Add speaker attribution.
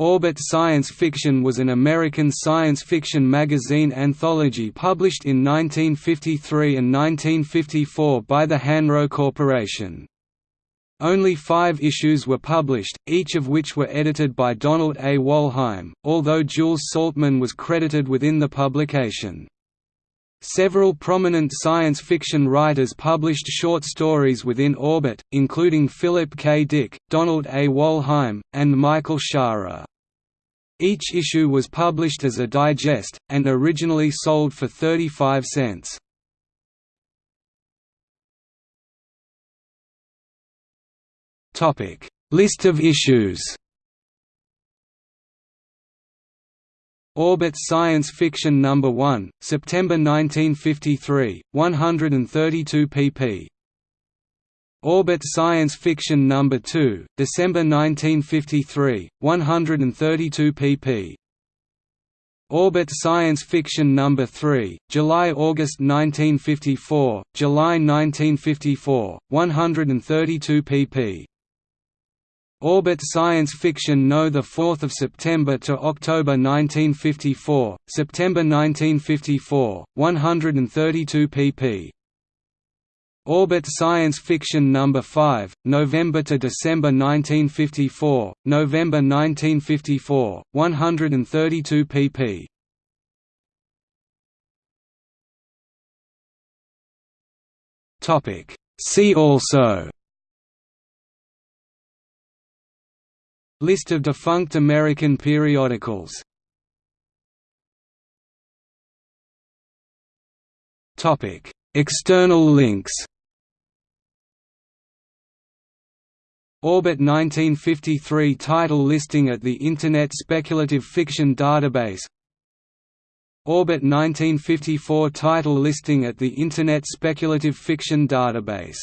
Speaker 1: Orbit Science Fiction was an American science fiction magazine anthology published in 1953 and 1954 by the Hanro Corporation. Only five issues were published, each of which were edited by Donald A. Wollheim, although Jules Saltman was credited within the publication. Several prominent science fiction writers published short stories within Orbit, including Philip K. Dick, Donald A. Wollheim, and Michael Shaara. Each issue was published as a digest, and originally sold for 35 cents. List of issues Orbit Science Fiction No. 1, September 1953, 132 pp. Orbit Science Fiction No. 2, December 1953, 132 pp. Orbit Science Fiction No. 3, July–August 1954, July 1954, 132 pp. Orbit Science Fiction No. 4 September to October 1954, September 1954, 132 pp. Orbit Science Fiction No. 5, November to December 1954, November 1954, 132 pp. Topic See also List of defunct American periodicals Topic External links Orbit 1953 title listing at the Internet Speculative Fiction Database. Orbit 1954 title listing at the Internet Speculative Fiction Database